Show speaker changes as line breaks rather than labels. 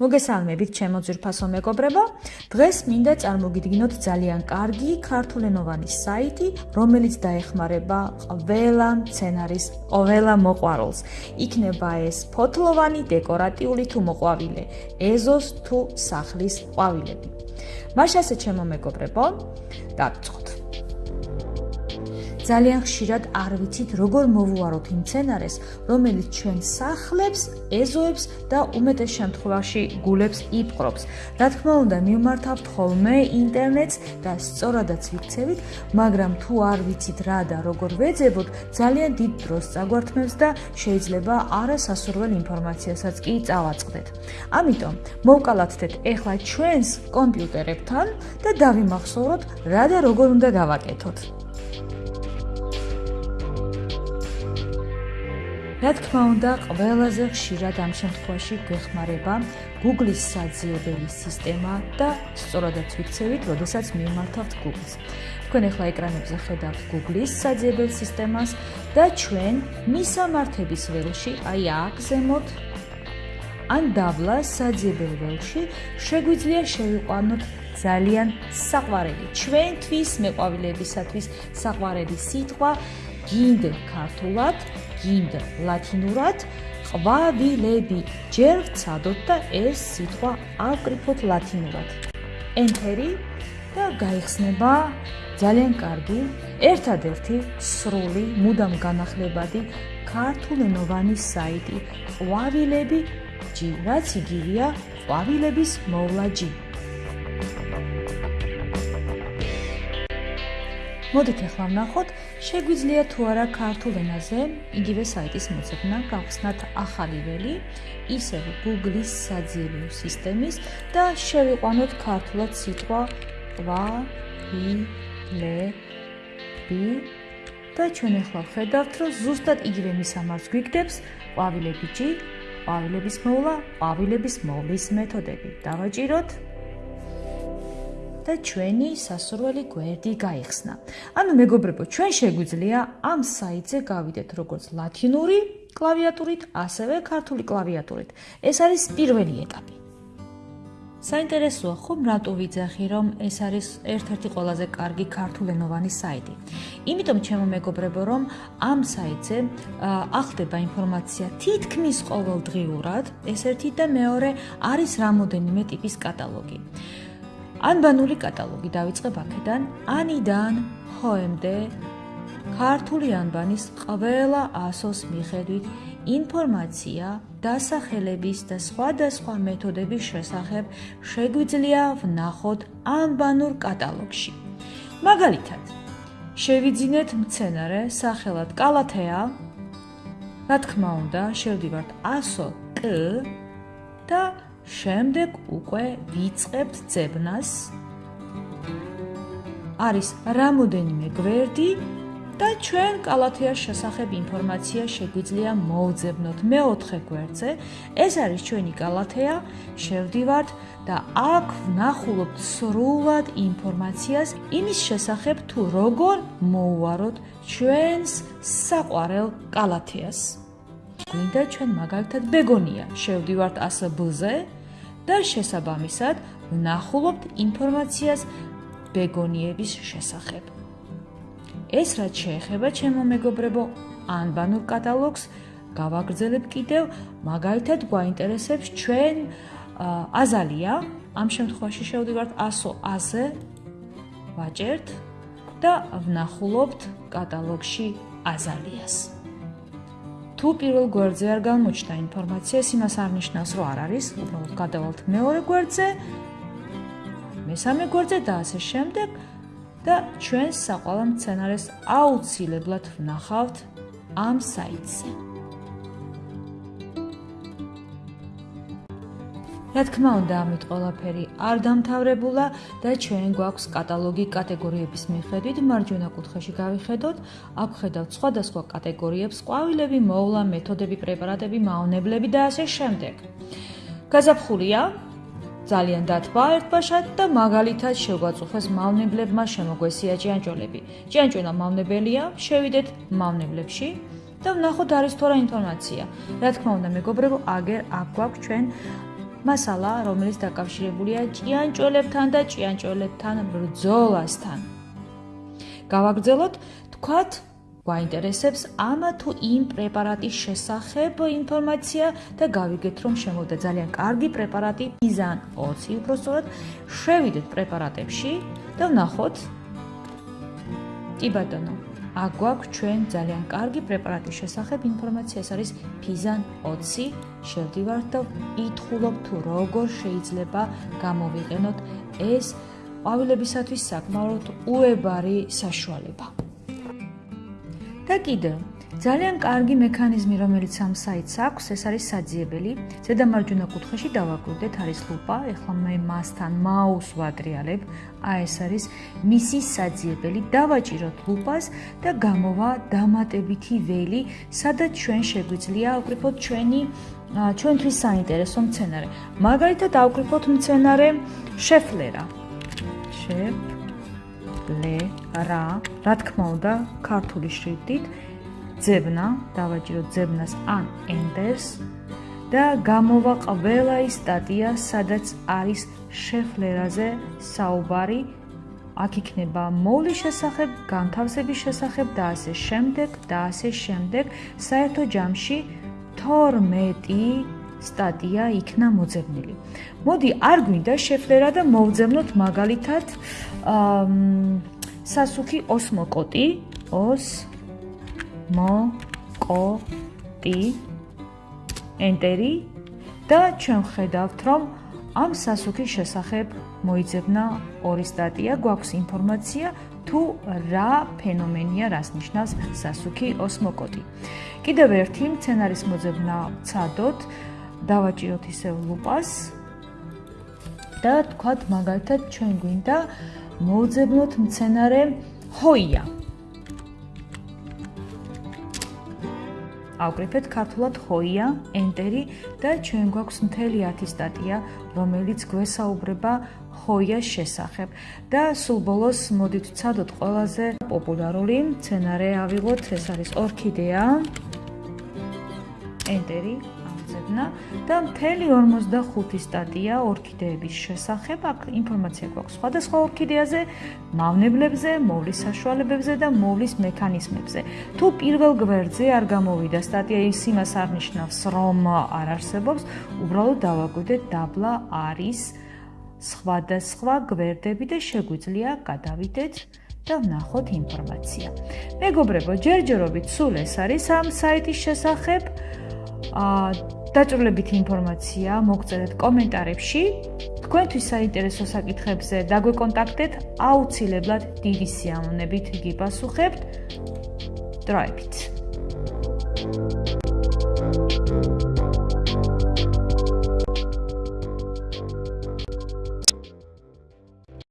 მოგესალმებით ჩემო ძვირფასო მეგობრებო. დღეს მინდა წარმოგიდგინოთ ძალიან კარგი ქართულენოვანი საიტი, რომელიც დაეხმარება ყველა სცენარის, ყველა მოყვარულს. იქნება ეს ფოთლოვანი, დეკორატიული თუ მოყვავილე, ეზოს თუ სახლის ყვავილები. მაშასე ჩემო მეგობრებო, დავიწყოთ. ძალიან ხშირად არ ვიცით როგორ მოვუაროთ იმ სცენარეს, რომელიც ჩვენ სახლებს, ეზოებს და უმეტეს შემთხვევაში გულებს იპყრობს. რა თქმა უნდა, მიმართავთ ხოლმე ინტერნეტს და სწორადაც ვიქცევით, მაგრამ თუ არ ვიცით რა და როგორ ვეძებოთ, ძალიან დიდ დროს წაგვართმევს და შეიძლება არასასურველ ინფორმაციასაც კი წავაწყდეთ. ამიტომ მოვკალათდეთ ეხლა ჩვენს კომპიუტერებთან და დავიმახსოვროთ რა და როგორ უნდა გავაკეთოთ. რა თქმა უნდა, ყველაზე ხშირად ამ შემთხვევაში გვეხმარება Google-ის საძიებელი სისტემა და სწორადაც ვიქცევით, როდესაც მიმართავთ Google-ს. თქვენ ახლა ეკრანებზე ხედავთ Google-ის საძიებელ სისტემას და ჩვენ მისამართების ველში, აი აქ ზემოთ ან დაბლა საძიებელ ველში შეგვიძლია შევიყვანოთ ძალიან საყვარელი ჩვენთვის მეყვავილებისათვის საყვარელი სიტყვა გინდ ქართულად გინდ ლათინურად ყვავილები ჯერ ვცადოთ და ეს სიტყვა ავკრიფოთ ლათინურად. ენტერი და გაიხსნება ძალიან კარგი ერთადერთი სრული მუდამ განახლებადი ქართულენოვანი საიტი ყვავილები ჯი რაც იგივეა ყვავილების მოვლა მოდით ახლა ვნახოთ, შეგვიძლია თუ არა ქართულ ენაზე იგივე საიტის მოძებნა, გავხსნათ ახალი ველი, ისევ Google-ის საძიებო სისტემის და შევიყვანოთ ქართულად სიტყვა ვა, ი, ლე, ბი და ჩვენ ახლა ვხედავთ, რომ ზუსტად იგივე მისამართს გვიგდებს ყვავილები ჯი, ყვავილების მოვლა, ყვავილების მოვლის მეთოდები. დავაჭიროთ და ჩვენი სასურველი გვერდი გაიხსნა. ანუ მეგობრებო, ჩვენ შეგვიძლია ამ საიტზე გავიდეთ როგორც ლათინური კლავიატურით, ასევე ქართული კლავიატურით. ეს არის პირველი ეტაპი. საინტერესოა ხომ რატო ვიძახი რომ ეს არის ერთ-ერთი ყველაზე კარგი ქართულენოვანი საიტი. იმიტომ ჩემო მეგობრებო რომ ამ საიტზე ახდება ინფორმაცია თითქმის ყოველდღიურად, ეს ერთი და მეორე არის რამოდენიმე ტიპის კატალოგი. ანბანული კატალოგი დაიწყებ აქედან ანიდან ჰოემდე ქართული ანბანის ყველა ასოს მიხედვით ინფორმაცია დასახელების და სხვადასხვა მეთოდების შესახებ შეგვიძლია ვნახოთ ანბანურ კატალოგში. მაგალითად შევიძინეთ მცენარე სახელად კალათეა რა თქმა უნდა შევდივართ ასო კ და შემდეგ უკვე ვიწყებთ ძებნას. არის რამოდენიმე გვერდი და ჩვენ კალათეას შესახებ ინფორმაცია შეგვიძლია მოვძებნოთ მეოთხე გვერდზე. ეს არის ჩვენი კალათეა. შევდივართ და აქ ვნახულობთ სრულად ინფორმაციას იმის შესახებ თუ როგორ მოუვაროთ ჩვენს საყვარელ კალათეას. გვინდა ჩვენ მაგალითად ბეგონია. შევდივართ ASB-ზე და შესაბამისად ვნახულობთ ინფორმაციას ბეგონიების შესახებ. ეს რაც შეეხება ჩემო მეგობრებო ანბანურ კატალოგს გავაგრძელებ კიდევ მაგალითად გვაინტერესებს ჩვენ აზალია ამ შემთხვევაში შევდივართ 100-აზე ვაჭერთ და ვნახულობთ კატალოგში აზალიას. თუ პირველ გვერდზე არ გამოჩნდა ინფორმაცია, იმას არ ნიშნავს, რომ არ არის, უბრალოდ გადავალთ მეორე გვერდზე, მესამე გვერდზე და ასე შემდეგ და ჩვენ საყვალო სცენარეს აუცილებლად ვნახავთ ამ საიტზე. რა თქმა უნდა, ამით ყველაფერი არ დამთავრებულა და ჩვენ გვაქვს კატალოგი კატეგორიების მიხედვით. მარჯვენა კუთხეში გავიხედოთ, აქ ხედავთ სხვადასხვა კატეგორიებს: ყვავილები, მოვლა, მეთოდები, პრეპარატები, მავნებლები და ასე შემდეგ. გაზაფხულია ძალიან დათბა ერთბაშად და მაგალითად შეგვაწუხეს მავნებლებმა შემოგვესია ჭიანჭველები. ჭიანჭველა მავნებელია, შევიდეთ მავნებლებში და ვნახოთ არის თუ არა ინფორმაცია. რა თქმა უნდა, მეგობრებო, აგერ აქ გვაქვს ჩვენ მასალა, რომელიც დაკავშირებულია ჭიანჭველებთან და ჭიანჭველებთან ბრძოლასთან. გავაგრძელოთ, თქვათ, გვაინტერესებს ამა თუ იმ პრეპარატის შესახებ ინფორმაცია და გავიგეთ, რომ შემოვიდა ძალიან კარგი პრეპარატი Pizan 20, უბრალოდ შევიდეთ პრეპარატებში და ვნახოთ. კი ბატონო, აქ გვაქვს ჩვენ ძალიან კარგი პრეპარატის შესახებ ინფორმაცია, ეს არის Pizan 20. შევდივართ და ითხოვობ თუ როგორ შეიძლება გამოვიყენოთ ეს ყვავილებისათვის საკმაოდ უებარი საშუალება. და კიდე ძალიან კარგი მექანიზმი რომელიც ამ საიტს აქვს ეს არის საძიებელი. ზედა მარჯვენა კუთხეში დავაკვირდეთ არის ლუპა ეხლა მე მასთან მაუს ვადრიალებ. აი ეს არის მისი საძიებელი. დავაჭიროთ ლუპას და გამოვა დამატებითი ველი სადაც ჩვენ შეგვიძლია ავკრიფოთ ჩვენი ჩვენთვის საინტერესო მცენარე. მაგალითად ავკრიფოთ მცენარე შეფლერა. შეფ ლე რა რა თქმა უნდა ქართული შრიფტით ძებნა დავაჭირო ძებნას ან ენტერს და გამოვა ყველა ის სტატია სადაც არის შეფლერაზე საუბარი აქ იქნება მოვლის შესახებ, განთავსების შესახებ და ასე შემდეგ და ასე შემდეგ. საერთო ჯამში 12 სტატია იქნა მოძებნილი. მოდი, არ გვინდა შეფლერა და მოვძებნოთ მაგალითად სასუქი ოსმოკოტი ოს მო კო ტი ენტერი და ჩვენ ხედავთ რომ ამ სასუქის შესახებ მოიძებნა ორი სტატია გვაქვს ინფორმაცია თუ რა ფენომენია რას ნიშნავს სასუქი ოსმოკოტი კიდევ ერთი მცენარის მოძებნა ცადოთ დავაჭიროთ ისევ ლუპას და თქვათ მაგალითად ჩვენ გვინდა მოძებნოთ მცენარე ჰოია. ავკრიფეთ ქართულად ჰოია, ენტერი და ჩვენ გვაქვს მთელი 10 სტატია, რომელიც გვესაუბრება ჰოიას შესახებ. და სულ ბოლოს მოდით ვცადოთ ყველაზე პოპულარული მცენარე ავიღოთ, ეს არის ორქიდეა. ენტერი მოძებნა და მთელი 45 სტატია ორქიდეების შესახებ აქ ინფორმაცია გვაქვს სხვადასხვა ორქიდეაზე, მავნებლებზე, მოვლის საშუალებებზე და მოვლის მექანიზმებზე. თუ პირველ გვერდზე არ გამოვიდა სტატია, ის იმას არნიშნავს, რომ არ არსებობს, უბრალოდ დავაკვირდეთ დაბლა არის სხვადასხვა გვერდები და შეგვიძლია გადავიდეთ და ვნახოთ ინფორმაცია. მეგობრებო, ჯერჯერობით სულ ეს არის ამ საიტის შესახებ. აა დაჭრილებითი ინფორმაცია მოგწერეთ კომენტარებში. თქვენთვის საინტერესო საკითხებზე დაგვეკონტაქტეთ, აუცილებლად დიდი სიამოვნებით გიპასუხებთ. დროებით. Thank you